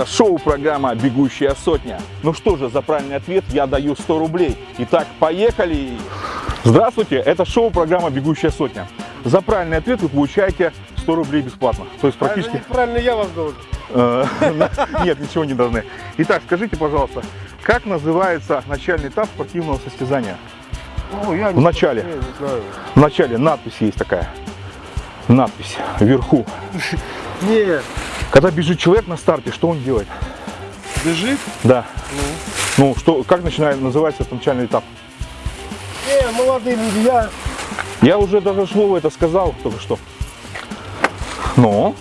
Это шоу-программа «Бегущая сотня». Ну что же, за правильный ответ я даю 100 рублей. Итак, поехали! Здравствуйте, это шоу-программа «Бегущая сотня». За правильный ответ вы получаете 100 рублей бесплатно. То есть практически... Правильно я вас должен. Э, Нет, ничего не должны. Итак, скажите, пожалуйста, как называется начальный этап спортивного состязания? Ну, я В начале. В начале надпись есть такая. Надпись вверху. Нет. Когда бежит человек на старте, что он делает? Бежит? Да. Ну, что, как начинает, называется этот начальный этап? Не, молодые люди, я... Я уже даже слово это сказал только что. Но.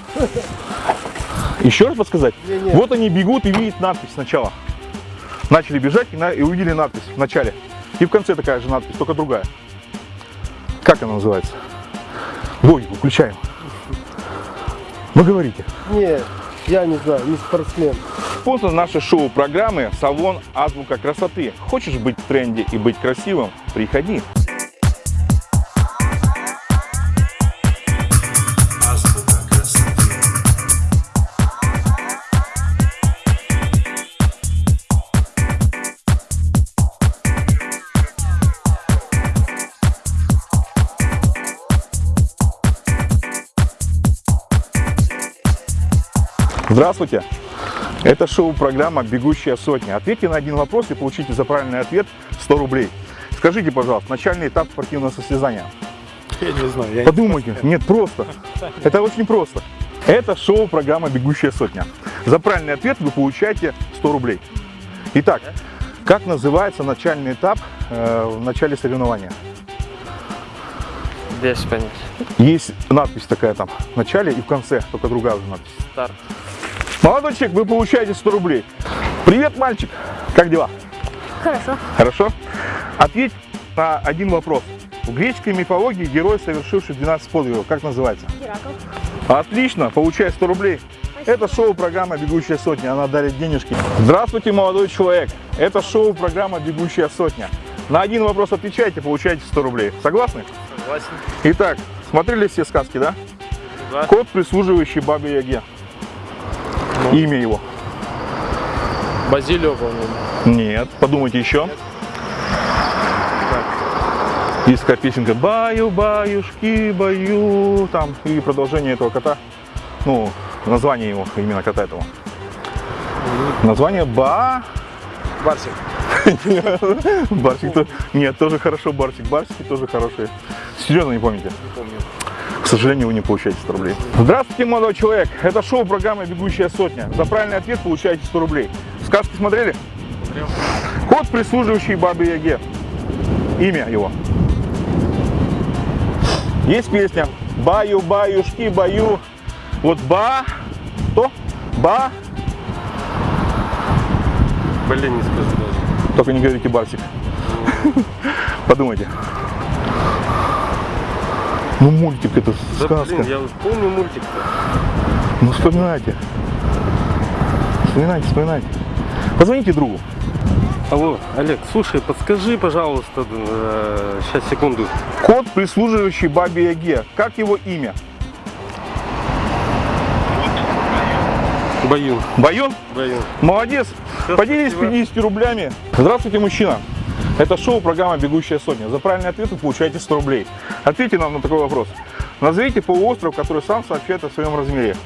Еще раз подсказать? Не-не. Вот они бегут и видят надпись сначала. Начали бежать и, на- и увидели надпись в начале. И в конце такая же надпись, только другая. Как она называется? Логику включаем. Вы говорите. Не, я не знаю, не спортсмен. Спонсор нашей шоу-программы – салон «Азбука красоты». Хочешь быть в тренде и быть красивым? Приходи. Здравствуйте! Это шоу-программа «Бегущая сотня». Ответьте на один вопрос и получите за правильный ответ 100 рублей. Скажите, пожалуйста, начальный этап спортивного состязания. Я не знаю, я Подумайте. Нет, просто. Это очень просто. Это шоу-программа «Бегущая сотня». За правильный ответ вы получаете 100 рублей. Итак, как называется начальный этап э, в начале соревнования? Без понятия. Есть надпись такая там в начале и в конце, только другая уже надпись. Старт. Молодой человек, вы получаете 100 рублей. Привет, мальчик. Как дела? Хорошо. Хорошо? Ответь на один вопрос. В греческой мифологии герой, совершивший 12 подвигов, как называется? Геракл. Отлично, получай 100 рублей. Это шоу-программа «Бегущая сотня», она дарит денежки. Здравствуйте, молодой человек. Это шоу-программа «Бегущая сотня». На один вопрос отвечайте, получаете 100 рублей. Согласны? Согласен. Итак, смотрели все сказки, да? Да. Кот, прислуживающий бабе Яге. Имя его. Базилио, по-моему. Нет, подумайте еще. Такая песенка «Баю, баюшки, баю», там, и продолжение этого кота, ну, название его, именно кота этого. Название Ба... Барсик. Барсик, то- нет, тоже хорошо, Барсик, Барсики тоже хорошие. Серьезно не помните? Не помню. К сожалению, вы не получаете 100 рублей. Здравствуйте, молодой человек. Это шоу программы «Бегущая сотня». За правильный ответ получаете 100 рублей. Сказки смотрели? Смотрел. Кот, прислуживающий бабе Яге. Имя его. Есть песня «Баю, баюшки, баю». Вот ба, то, ба, Блин, не скажу даже. только не говорите Барсик. Подумайте. Ну, мультик это Да сказка. блин, я помню мультик-то. Ну, вспоминайте. Вспоминайте, вспоминайте. Позвоните другу. Алло, Олег, слушай, подскажи, пожалуйста, э, сейчас, секунду. Кот, прислуживающий бабе Яге. Как его имя? Баюн. Баюн? Баюн. Молодец. Всё, Поделись спасибо. 50 рублями. Здравствуйте, мужчина. Это шоу программа «Бегущая сотня». За правильный ответ вы получаете 100 рублей. Ответьте нам на такой вопрос. Назовите полуостров, который сам сообщает о своем размере.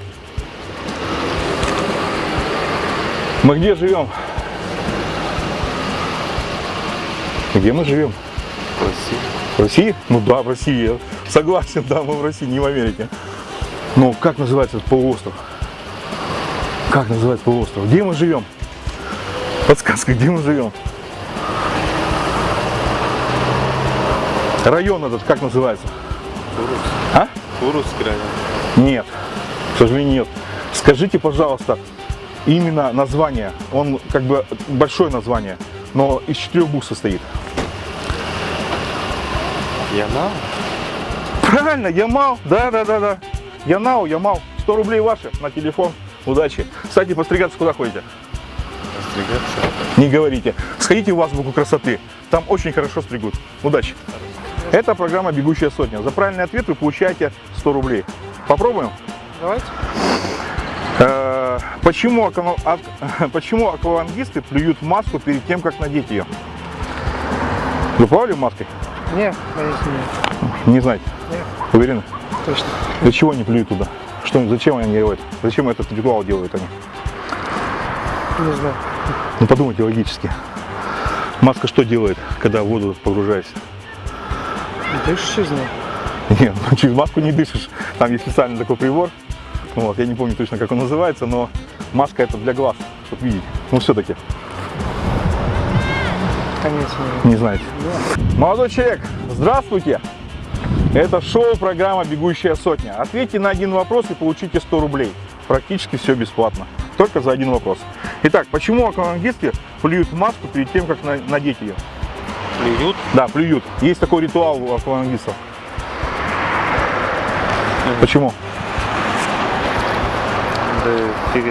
Мы где живем? Где мы живем? Россия. В России? Ну да, в России. Я согласен, да, мы в России, не в Америке. Ну, как называется этот полуостров? Как называется полуостров? Где мы живем? Подсказка, где мы живем? Район этот как называется? А? Курский район. Нет, к сожалению, нет. Скажите, пожалуйста, именно название. Он как бы большое название, но из четырех букв состоит. Яна? Правильно, Ямал. Да, да, да, да. Янау, Ямал. 100 рублей ваши на телефон. Удачи. Кстати, постригаться куда ходите? Стригаться. Не говорите. Сходите в азбуку красоты. Там очень хорошо стригут. Удачи. Это программа «Бегущая сотня». За правильный ответ вы получаете 100 рублей. Попробуем? Давайте. Э, Почему, почему аквалангисты плюют маску перед тем, как надеть ее? Вы плавали маской? Нет, конечно, нет. Не знаете? Нет. Уверены? Точно. Для чего они плюют туда? Что, зачем они делают? Зачем этот ритуал делают они? Не знаю. Ну подумайте логически. Маска что делает, когда в воду погружаешься? Дышишь из нее? Нет, ну, через маску не дышишь. Там есть специальный такой прибор. Вот, я не помню точно, как он называется, но маска это для глаз, чтобы видеть. Ну все-таки, Конечно. не знаете. Молодой человек, здравствуйте! Это шоу-программа «Бегущая сотня». Ответьте на один вопрос и получите 100 рублей. Практически все бесплатно. Только за один вопрос. Итак, почему аквалангисты плюют маску перед тем, как на- надеть ее? Плюют. Да, плюют. Есть такой ритуал у аквалангистов. Почему? Да, фиг.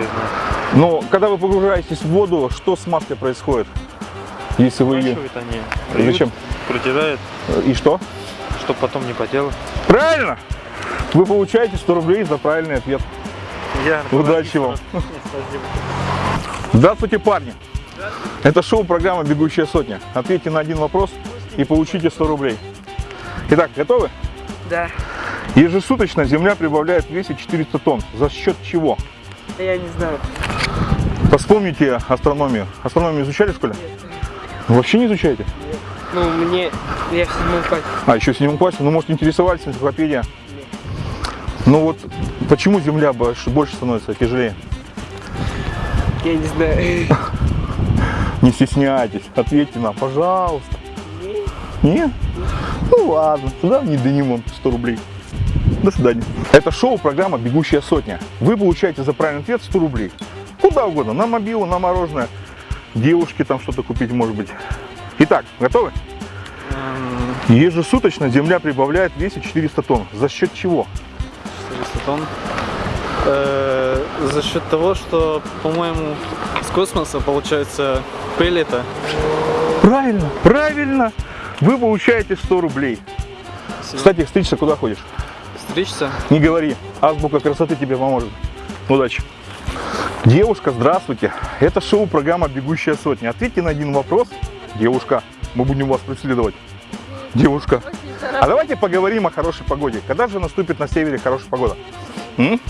Ну, когда вы погружаетесь в воду, что с маской происходит? Если вы ее... Они. Зачем? Протирают, И что? чтобы потом не потело. Правильно! Вы получаете 100 рублей за правильный ответ. Я Удачи вам. Здравствуйте, парни! Это шоу-программа «Бегущая сотня». Ответьте на один вопрос и получите 100 рублей. Итак, готовы? Да. Ежесуточно Земля прибавляет в весе 400 тонн. За счет чего? Я не знаю. Вспомните астрономию. Астрономию изучали в школе? Вообще не изучаете? Ну, мне... Я в седьмом классе. А, еще в седьмом классе? Ну, может, интересовались, энциклопедия? Ну вот, почему Земля больше, больше становится тяжелее? Я не знаю. Не стесняйтесь, ответьте нам, пожалуйста. Нет? Ну ладно, сюда не Денимон 100 рублей. До свидания. Это шоу, программа «Бегущая сотня». Вы получаете за правильный ответ 100 рублей. Куда угодно, на мобилу, на мороженое, девушке там что-то купить, может быть. Итак, готовы? Ежесуточно Земля прибавляет в весе 400 тонн. За счет чего? 400 тонн. Э, за счет того, что, по-моему, с космоса получается пыль-то. Правильно, правильно. Вы получаете 100 рублей. Кстати, стричься куда ходишь? Стричься. Не говори, азбука красоты тебе поможет. Удачи. Девушка, здравствуйте. Это шоу-программа «Бегущая сотня». Ответьте на один вопрос. Девушка, мы будем вас преследовать. Девушка. А давайте поговорим о хорошей погоде. Когда же наступит на севере хорошая погода? М?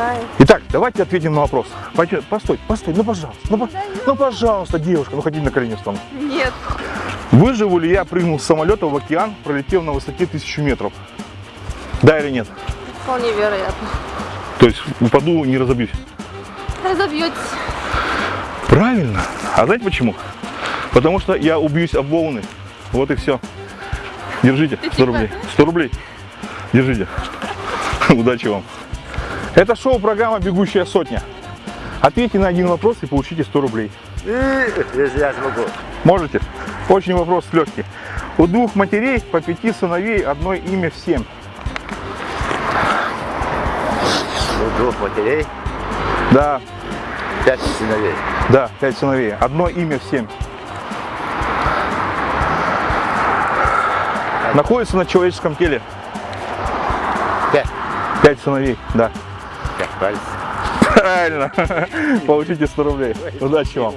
Знаю. Итак, давайте ответим на вопрос. Пойдем- Постой, постой, ну пожалуйста. Ну, ну, пожалуйста, девушка, ну хотите на колени встану. Нет. Выживу ли я, прыгнул с самолета в океан, пролетев на высоте тысячу метров? Да или нет? Вполне вероятно. То есть упаду, не разобьюсь. Разобьетесь. Правильно. А знаете почему? Потому что я убьюсь об волны. Вот и все. Держите, 100 рублей. 100 рублей. Держите. Удачи вам. Это шоу-программа «Бегущая сотня». Ответьте на один вопрос и получите 100 рублей. Если я смогу. Можете? Очень вопрос легкий. У двух матерей по пяти сыновей одно имя всем. У двух матерей, Да, пять сыновей. да, пять сыновей. Одно имя всем. Находится на человеческом теле. Пять. Пять сыновей, да. Пальцев. Правильно. Получите 100 рублей. Удачи вам.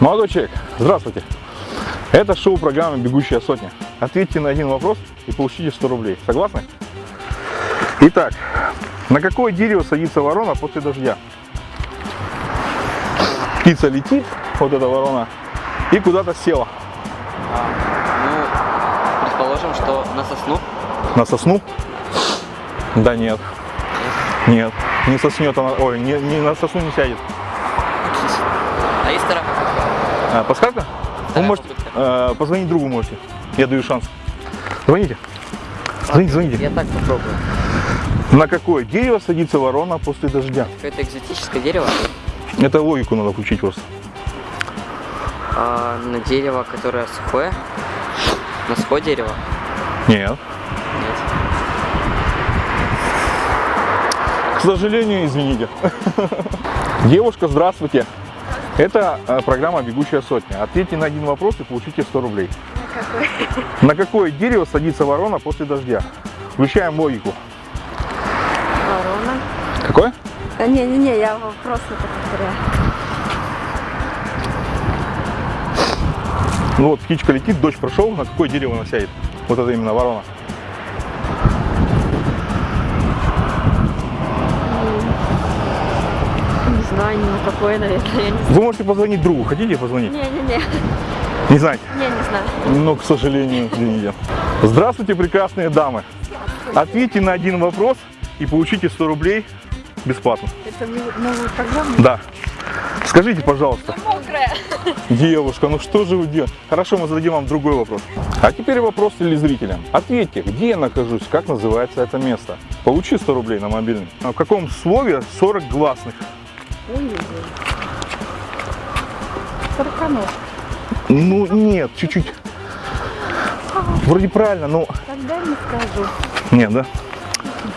Молодой человек, здравствуйте. Это шоу-программа «Бегущая сотня». Ответьте на один вопрос и получите 100 рублей. Согласны? Итак, на какое дерево садится ворона после дождя? Птица летит, вот эта ворона, и куда-то села. Ну, предположим, что на сосну. На сосну? Да нет. Нет, не соснет она, ой, не, не на сосну не сядет. А есть вторая? А, подсказка? Вы можете, э, позвонить другу можете. Я даю шанс. Звоните. Звоните, звоните. Я так попробую. На какое дерево садится ворона после дождя? Какое-то экзотическое дерево. Это логику надо включить просто. А, на дерево, которое сухое. На сухое дерево. Нет. К сожалению, извините. Девушка, здравствуйте. Это э, программа «Бегущая сотня». Ответьте на один вопрос и получите 100 рублей. На какое дерево садится ворона после дождя? Включаем логику. Ворона. Какое? Не-не-не, я вопрос это повторяю. Ну вот птичка летит, дождь прошел, на какое дерево она сядет? Вот это именно ворона. Не знаю, ни на какое, наверное, я не. Вы можете позвонить другу, хотите позвонить? Не-не-не, Не знаете? не, не знаю. Ну, к сожалению, извините. Здравствуйте, прекрасные дамы. Ответьте на один вопрос и получите 100 рублей бесплатно. Это новую программу? Да. Скажите, пожалуйста, Мокрая. девушка, ну что же вы делаете? Хорошо, мы зададим вам другой вопрос. А теперь вопрос телезрителям. Ответьте, где я нахожусь, как называется это место? Получи 100 рублей на мобильный. А в каком слове 40 гласных? Сороконог. Ну, нет, чуть-чуть. Вроде правильно, но... Тогда не скажу. Нет, да?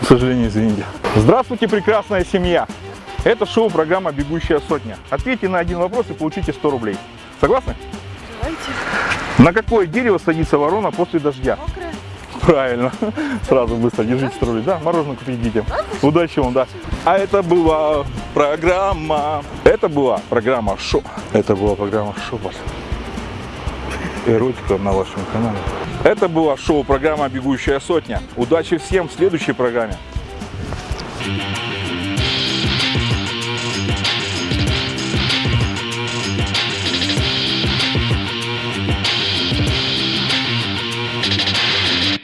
К сожалению, извините. Здравствуйте, прекрасная семья. Это шоу-программа «Бегущая сотня». Ответьте на один вопрос и получите 100 рублей. Согласны? Давайте. На какое дерево садится ворона после дождя? Мокрая. Правильно. Сразу быстро держите 100 рублей. Да, мороженое купить детям. Удачи вам, да. А это была программа... Это была программа шоу. Это была программа шоу. Эротика на вашем канале. Это была шоу-программа «Бегущая сотня». Удачи всем в следующей программе. Мокрая.